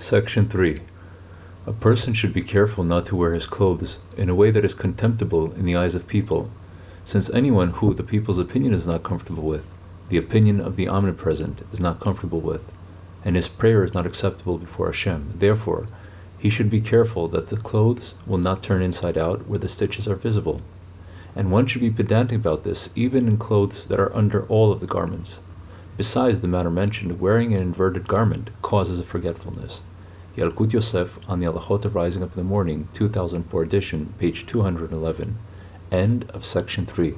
Section 3. A person should be careful not to wear his clothes in a way that is contemptible in the eyes of people, since anyone who the people's opinion is not comfortable with, the opinion of the Omnipresent is not comfortable with, and his prayer is not acceptable before Hashem. Therefore, he should be careful that the clothes will not turn inside out where the stitches are visible. And one should be pedantic about this even in clothes that are under all of the garments. Besides the matter mentioned, wearing an inverted garment causes a forgetfulness. Yalkut Yosef on the Halachot Rising Up in the Morning, 2004 edition, page 211. End of section 3.